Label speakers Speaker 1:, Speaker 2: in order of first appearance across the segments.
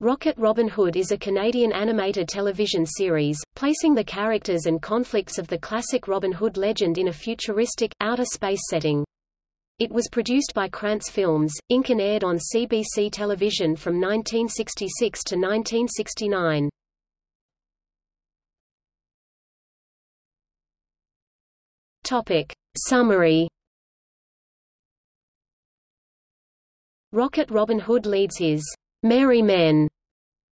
Speaker 1: Rocket Robin Hood is a Canadian animated television series, placing the characters and conflicts of the classic Robin Hood legend in a futuristic, outer space setting. It was produced by Krantz Films, Inc. and aired on CBC television from 1966 to 1969. Topic. Summary Rocket Robin Hood leads his merry men,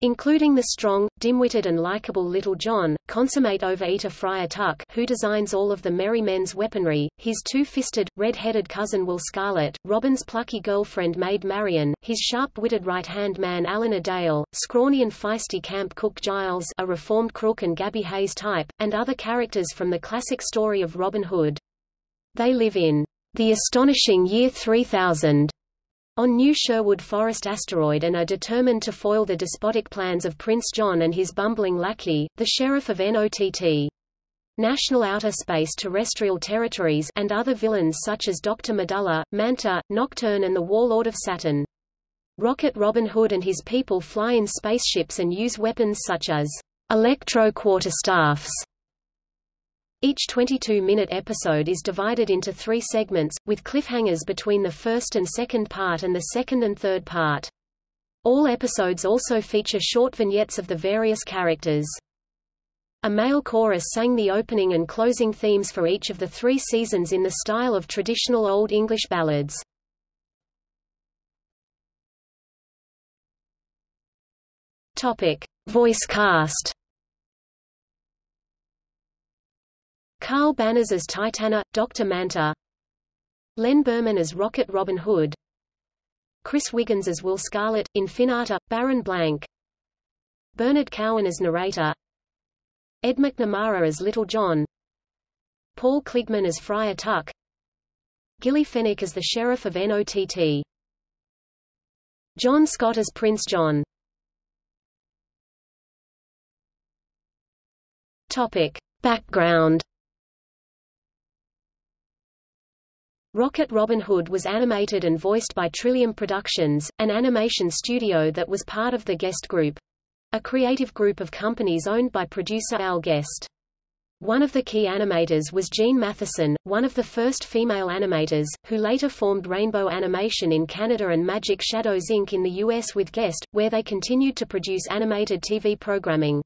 Speaker 1: including the strong, dim-witted and likable Little John, consummate overeater Friar Tuck who designs all of the merry men's weaponry, his two-fisted, red-headed cousin Will Scarlet, Robin's plucky girlfriend Maid Marian, his sharp-witted right-hand man Alan Dale, scrawny and feisty camp cook Giles a reformed crook and Gabby Hayes type, and other characters from the classic story of Robin Hood. They live in the astonishing year 3000 on New Sherwood Forest asteroid and are determined to foil the despotic plans of Prince John and his bumbling lackey, the Sheriff of NOTT. National Outer Space Terrestrial Territories and other villains such as Dr. Medulla, Manta, Nocturne and the Warlord of Saturn. Rocket Robin Hood and his people fly in spaceships and use weapons such as electro-quarterstaffs each 22-minute episode is divided into three segments, with cliffhangers between the first and second part and the second and third part. All episodes also feature short vignettes of the various characters. A male chorus sang the opening and closing themes for each of the three seasons in the style of traditional Old English ballads. Topic. Voice cast Carl Banas as Titania, Dr. Manta. Len Birman as Rocket Robin Hood. Chris Wiggins as Will Scarlet, Infinata, Baron Blank. Bernard Cowan as narrator. Ed McNamara as Little John. Paul Kligman as Friar Tuck. Gillie Fenwick as the Sheriff of NOTT John Scott as Prince John. Topic. Background Rocket Robin Hood was animated and voiced by Trillium Productions, an animation studio that was part of the Guest Group. A creative group of companies owned by producer Al Guest. One of the key animators was Jean Mathieson, one of the first female animators, who later formed Rainbow Animation in Canada and Magic Shadows Inc. in the US with Guest, where they continued to produce animated TV programming.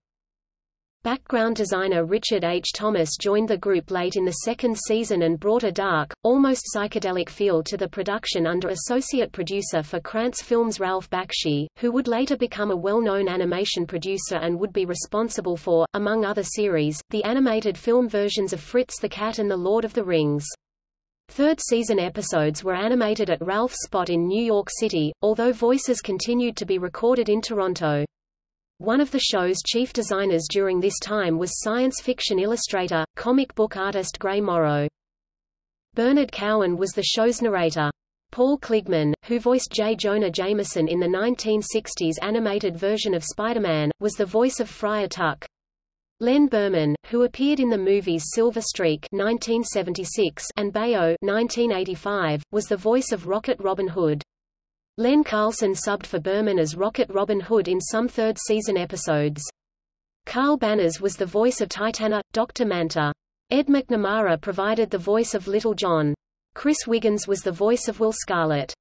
Speaker 1: Background designer Richard H. Thomas joined the group late in the second season and brought a dark, almost psychedelic feel to the production under associate producer for Krantz Films Ralph Bakshi, who would later become a well-known animation producer and would be responsible for, among other series, the animated film versions of Fritz the Cat and The Lord of the Rings. Third season episodes were animated at Ralph's spot in New York City, although voices continued to be recorded in Toronto. One of the show's chief designers during this time was science fiction illustrator, comic book artist Gray Morrow. Bernard Cowan was the show's narrator. Paul Kligman, who voiced J. Jonah Jameson in the 1960s animated version of Spider-Man, was the voice of Friar Tuck. Len Birman, who appeared in the movies Silver Streak 1976 and Bayo 1985, was the voice of Rocket Robin Hood. Len Carlson subbed for Birman as Rocket Robin Hood in some third-season episodes. Carl Banas was the voice of Titania, Dr. Manta. Ed McNamara provided the voice of Little John. Chris Wiggins was the voice of Will Scarlet.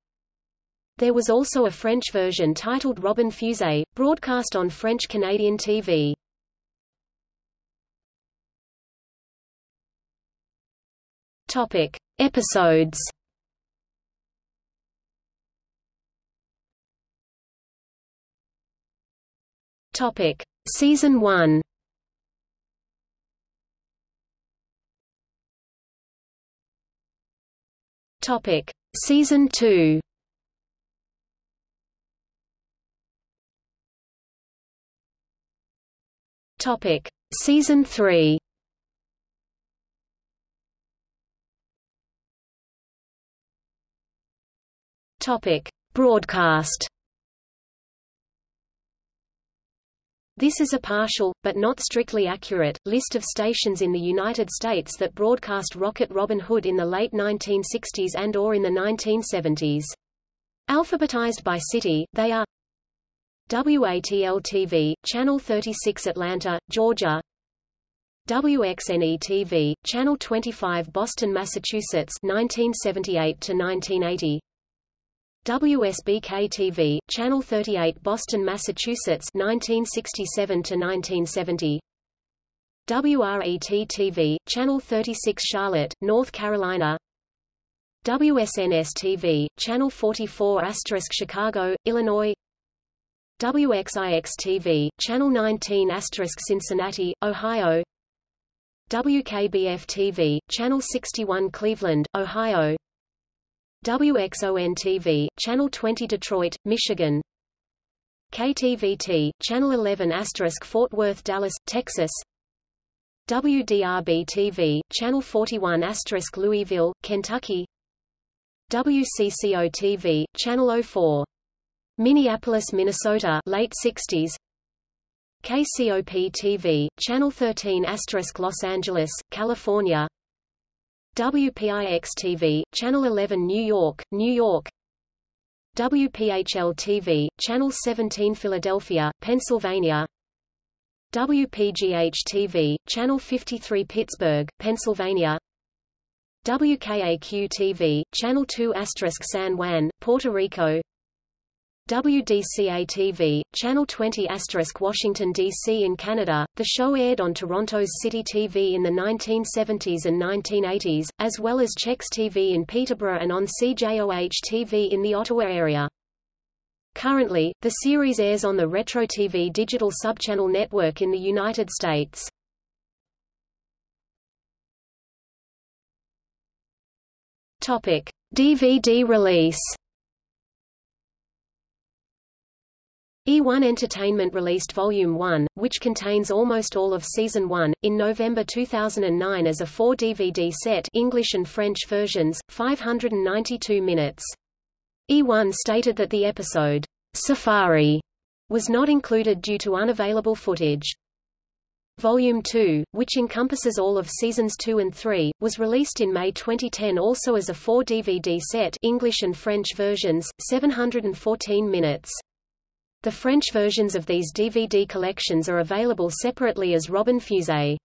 Speaker 1: There was also a French version titled Robin Fusée, broadcast on French-Canadian TV. Topic. Episodes Topic: Season 1. Topic: Season 2. Topic: Season 3. Topic: Broadcast. This is a partial, but not strictly accurate, list of stations in the United States that broadcast Rocket Robin Hood in the late 1960s and or in the 1970s. Alphabetized by city, they are WATL-TV, Channel 36 Atlanta, Georgia WXNE-TV, Channel 25 Boston, Massachusetts 1978 to 1980 WSBK-TV, Channel 38 Boston, Massachusetts 1967 to 1970 WRET-TV, Channel 36 Charlotte, North Carolina. WSNS-TV, Channel 44 Chicago, Illinois. WXIX-TV, Channel 19 Cincinnati, Ohio. WKBF-TV, Channel 61 Cleveland, Ohio WXON-TV, Channel 20 Detroit, Michigan. KTVT, Channel 11 Fort Worth Dallas, Texas. WDRB-TV, Channel 41 Louisville, Kentucky. WCCO-TV, Channel 04 Minneapolis, Minnesota late 60s KCOP-TV, Channel 13 Los Angeles, California WPIX-TV, Channel 11 New York, New York. WPHL-TV, Channel 17 Philadelphia, Pennsylvania. WPGH-TV, Channel 53 Pittsburgh, Pennsylvania. WKAQ-TV, Channel 2 San Juan, Puerto Rico WDCA-TV, Channel 20 Washington, D.C. in Canada. The show aired on Toronto's City TV in the 1970s and 1980s, as well as CHEX TV in Peterborough and on CJOH-TV in the Ottawa area. Currently, the series airs on the Retro TV digital subchannel network in the United States. DVD release E1 Entertainment released Volume 1, which contains almost all of Season 1, in November 2009 as a 4-DVD set English and French versions, 592 minutes. E1 stated that the episode, Safari, was not included due to unavailable footage. Volume 2, which encompasses all of Seasons 2 and 3, was released in May 2010 also as a 4-DVD set English and French versions, 714 minutes. The French versions of these DVD collections are available separately as Robin Fusée.